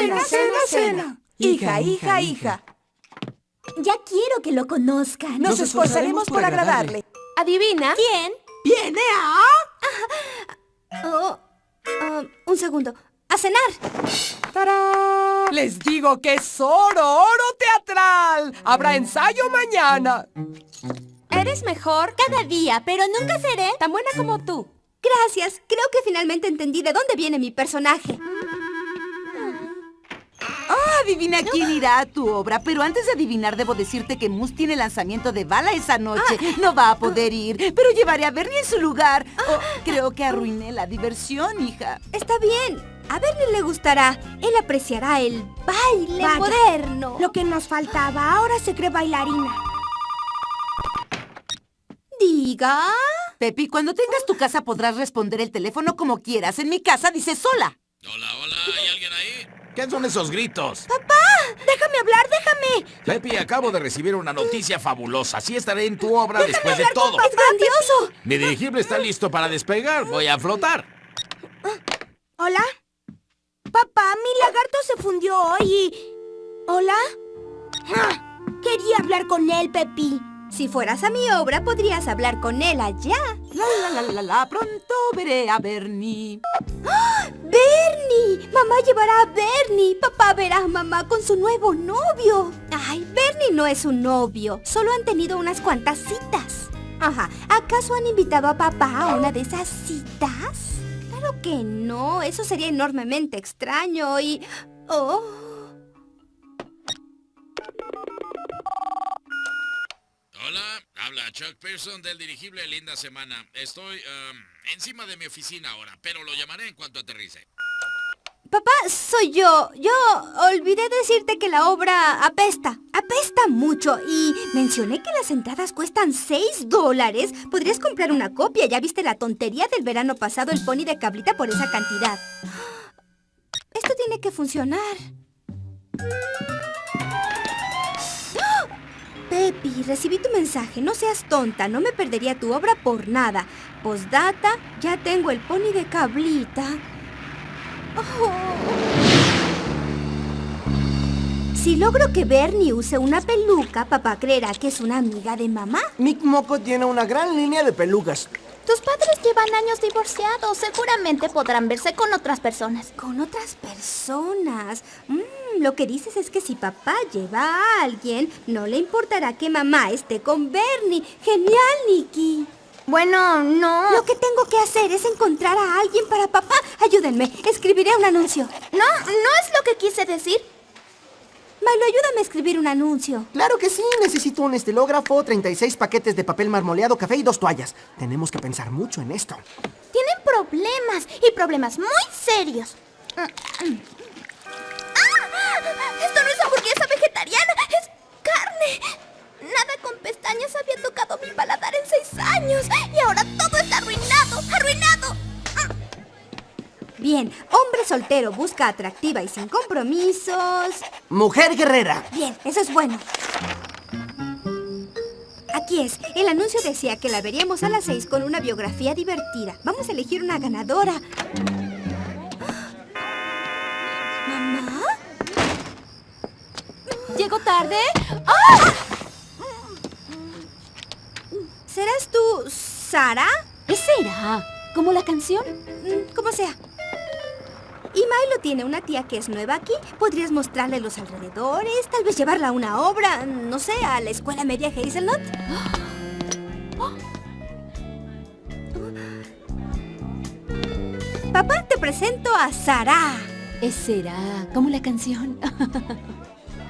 cena, cena, cena. Hija, hija, hija. Ya quiero que lo conozcan. Nos esforzaremos por agradarle. ¿Adivina? ¿Quién? ¿Viene a...? Oh, ah, un segundo. ¡A cenar! ¡Tarán! Les digo que es oro, oro teatral. Habrá ensayo mañana. ¿Eres mejor? Cada día, pero nunca seré. Tan buena como tú. Gracias. Creo que finalmente entendí de dónde viene mi personaje. Adivina quién irá a tu obra. Pero antes de adivinar, debo decirte que Moose tiene lanzamiento de bala esa noche. No va a poder ir, pero llevaré a Bernie en su lugar. Oh, creo que arruiné la diversión, hija. Está bien. A Bernie le gustará. Él apreciará el baile Vaya. moderno. Lo que nos faltaba, ahora se cree bailarina. Diga. Pepi, cuando tengas tu casa podrás responder el teléfono como quieras. En mi casa dice sola. Hola, hola. ¿Qué son esos gritos? Déjame hablar, déjame. Pepi, acabo de recibir una noticia fabulosa. Sí estaré en tu obra después de todo. ¡Es grandioso! Mi dirigible está listo para despegar. Voy a flotar. ¿Hola? Papá, mi lagarto se fundió hoy y... ¿Hola? Ah, Quería hablar con él, Pepi. Si fueras a mi obra, podrías hablar con él allá. La la la la la, pronto veré a Bernie. ¡Bernie! Mamá llevará a Bernie. Papá verá a mamá con su nuevo novio. Ay, Bernie no es su novio. Solo han tenido unas cuantas citas. Ajá. ¿Acaso han invitado a papá a una de esas citas? Claro que no. Eso sería enormemente extraño y... Oh... Hola, habla Chuck Pearson del dirigible Linda Semana. Estoy um, encima de mi oficina ahora, pero lo llamaré en cuanto aterrice. Papá, soy yo. Yo olvidé decirte que la obra apesta. Apesta mucho y mencioné que las entradas cuestan 6 dólares. Podrías comprar una copia. Ya viste la tontería del verano pasado el pony de cabrita por esa cantidad. Esto tiene que funcionar. ¡Ah! Pepi, recibí tu mensaje. No seas tonta. No me perdería tu obra por nada. Postdata, ya tengo el pony de cabrita. Oh. Si logro que Bernie use una peluca, papá creerá que es una amiga de mamá. Mick Moco tiene una gran línea de pelucas. Tus padres llevan años divorciados. Seguramente podrán verse con otras personas. Con otras personas. Mm, lo que dices es que si papá lleva a alguien, no le importará que mamá esté con Bernie. Genial, Nikki. Bueno, no. Lo que tengo que hacer es encontrar a alguien para papá. Ayúdenme, escribiré un anuncio. No, no es lo que quise decir. Milo, ayúdame a escribir un anuncio. Claro que sí, necesito un estilógrafo, 36 paquetes de papel marmoleado, café y dos toallas. Tenemos que pensar mucho en esto. Tienen problemas y problemas muy serios. ¡Ah! Esto no es hamburguesa vegetariana, es carne. Nada con pestañas había tocado mi paladar en seis años y ahora todo está arruinado, arruinado. Bien, hombre soltero busca atractiva y sin compromisos. Mujer guerrera. Bien, eso es bueno. Aquí es. El anuncio decía que la veríamos a las seis con una biografía divertida. Vamos a elegir una ganadora. ¿Mamá? ¿Llego tarde? ¿Serás tú, Sara? ¿Qué será? ¿Como la canción? Mm, Como sea. Y Milo tiene una tía que es nueva aquí. Podrías mostrarle los alrededores, tal vez llevarla a una obra, no sé, a la escuela media Hazelnut. Papá, te presento a Sara. ¿Es será? ¿Como la canción?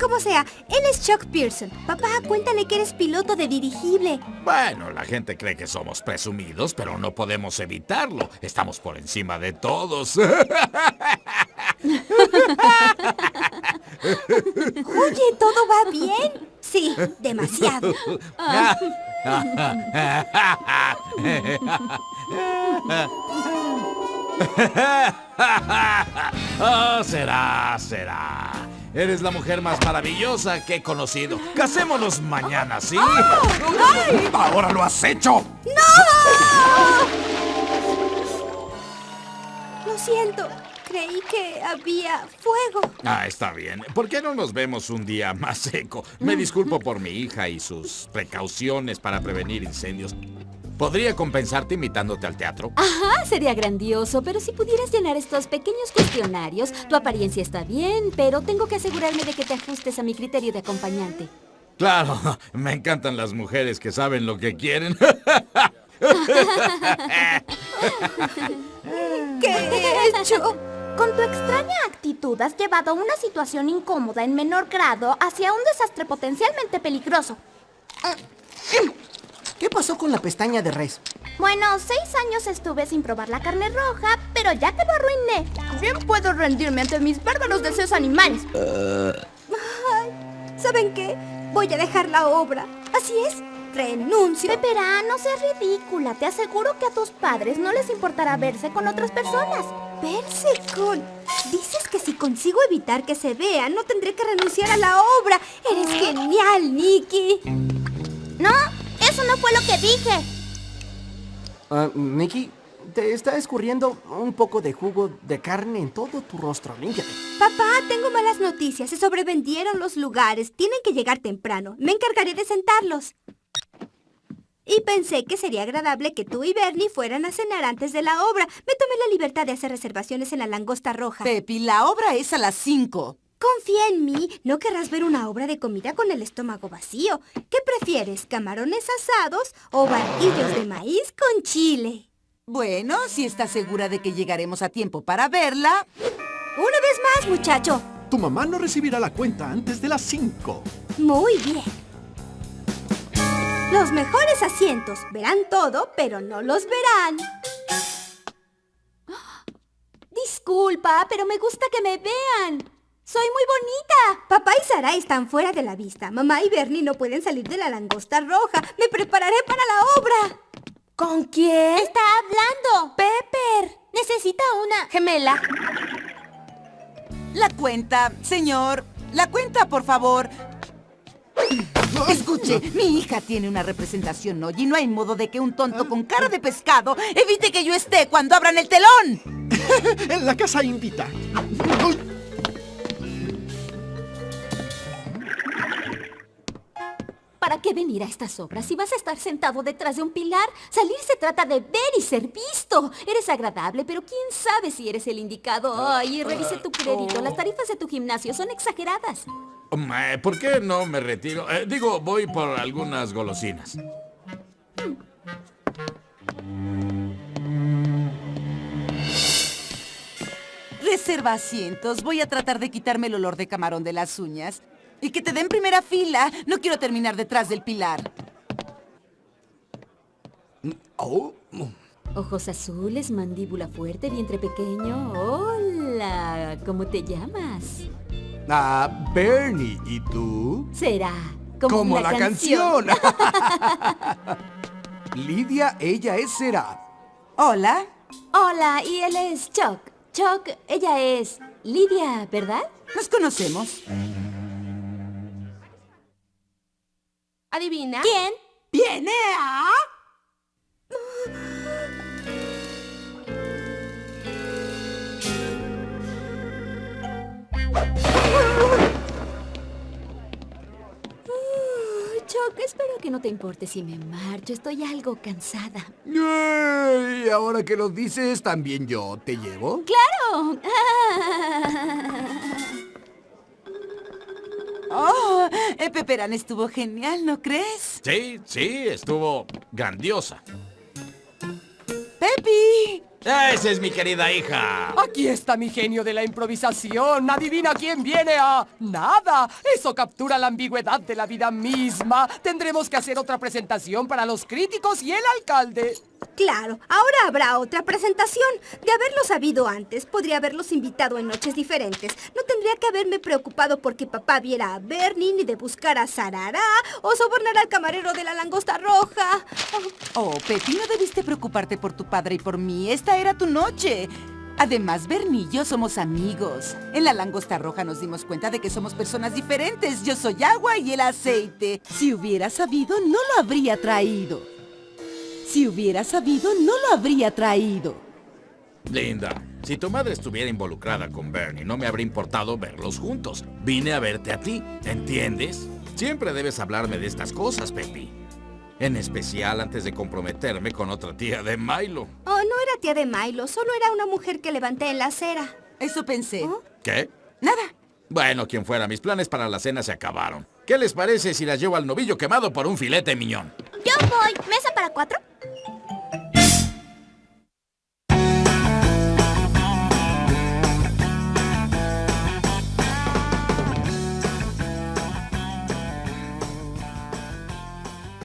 Como sea, él es Chuck Pearson. Papá, cuéntale que eres piloto de dirigible. Bueno, la gente cree que somos presumidos, pero no podemos evitarlo. Estamos por encima de todos. Oye, ¿todo va bien? Sí, demasiado. oh, será, será. Eres la mujer más maravillosa que he conocido. Casémonos mañana, ¿sí? ¡Ahora lo has hecho! Lo siento. creí que había fuego. Ah, está bien. ¿Por qué no nos vemos un día más seco? Me disculpo por mi hija y sus precauciones para prevenir incendios. ¿Podría compensarte invitándote al teatro? Ajá, sería grandioso, pero si pudieras llenar estos pequeños cuestionarios, tu apariencia está bien, pero tengo que asegurarme de que te ajustes a mi criterio de acompañante. Claro, me encantan las mujeres que saben lo que quieren. ¿Qué he hecho? Con tu extraña actitud has llevado una situación incómoda en menor grado hacia un desastre potencialmente peligroso. ¿Qué pasó con la pestaña de res? Bueno, seis años estuve sin probar la carne roja, pero ya que lo arruiné, bien puedo rendirme ante mis bárbaros deseos animales. ¿Saben qué? Voy a dejar la obra. Así es, renuncio. Pepera, no seas ridícula. Te aseguro que a tus padres no les importará verse con otras personas. Verse con... Dices que si consigo evitar que se vea, no tendré que renunciar a la obra. Eres genial, Nikki. No, eso no fue lo que dije. Ah, Nikki, te está escurriendo un poco de jugo de carne en todo tu rostro. Límpiate. Papá, tengo malas noticias. Se sobrevendieron los lugares. Tienen que llegar temprano. Me encargaré de sentarlos. Y pensé que sería agradable que tú y Bernie fueran a cenar antes de la obra. Me tomé la libertad de hacer reservaciones en la Langosta Roja. Pepi, la obra es a las 5. Confía en mí. No querrás ver una obra de comida con el estómago vacío. ¿Qué prefieres, camarones asados o barquillos de maíz con chile? Bueno, si estás segura de que llegaremos a tiempo para verla... Una vez más, muchacho. Tu mamá no recibirá la cuenta antes de las 5. Muy bien. Los mejores asientos. Verán todo, pero no los verán. Disculpa, pero me gusta que me vean. Soy muy bonita. Papá y Sara están fuera de la vista. Mamá y Bernie no pueden salir de la langosta roja. Me prepararé para la obra. ¿Con quién? Está hablando. Pepper. Necesita una... Gemela. La cuenta, señor. La cuenta, por favor. Escuche, mi hija tiene una representación hoy y no hay modo de que un tonto con cara de pescado evite que yo esté cuando abran el telón. En la casa invita. Qué venir a estas obras si vas a estar sentado detrás de un pilar? Salir se trata de ver y ser visto. Eres agradable, pero quién sabe si eres el indicado. Ay, revise tu crédito. Las tarifas de tu gimnasio son exageradas. ¿Por qué no me retiro? Eh, digo, voy por algunas golosinas. Reserva asientos. Voy a tratar de quitarme el olor de camarón de las uñas. Y que te den primera fila. No quiero terminar detrás del pilar. Oh, Ojos azules, mandíbula fuerte, vientre pequeño. Hola, ¿cómo te llamas? Ah, Bernie, ¿y tú? Será como, Como la canción. Lidia, ella es Será. Hola. Hola, y él es Chuck. Chuck, ella es Lidia, ¿verdad? Nos conocemos. ¿Adivina? ¿Quién? ¿Viene a...? Espero que no te importe si me marcho. Estoy algo cansada. Y ahora que lo dices, también yo te llevo. ¡Claro! Oh, eh, Peperán estuvo genial, ¿no crees? Sí, sí, estuvo grandiosa. ¡Pepi! Esa es mi querida hija. Aquí está mi genio de la improvisación. Adivina quién viene a... Nada. Eso captura la ambigüedad de la vida misma. Tendremos que hacer otra presentación para los críticos y el alcalde. Claro, ahora habrá otra presentación. De haberlo sabido antes, podría haberlos invitado en noches diferentes. No tendría que haberme preocupado porque papá viera a Bernie, ni de buscar a Sarara, o sobornar al camarero de la langosta roja. Oh, Pepi, no debiste preocuparte por tu padre y por mí. Esta era tu noche. Además, Bernie y yo somos amigos. En la langosta roja nos dimos cuenta de que somos personas diferentes. Yo soy agua y el aceite. Si hubiera sabido, no lo habría traído. Si hubiera sabido, no lo habría traído. Linda, Si tu madre estuviera involucrada con Bernie, no me habría importado verlos juntos. Vine a verte a ti, ¿entiendes? Siempre debes hablarme de estas cosas, Pepi. En especial antes de comprometerme con otra tía de Milo. Oh, no era tía de Milo, solo era una mujer que levanté en la acera. Eso pensé. ¿Qué? Nada. Bueno, quien fuera, mis planes para la cena se acabaron. ¿Qué les parece si las llevo al novillo quemado por un filete miñón? Yo voy. ¿Mesa para cuatro?